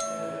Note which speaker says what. Speaker 1: you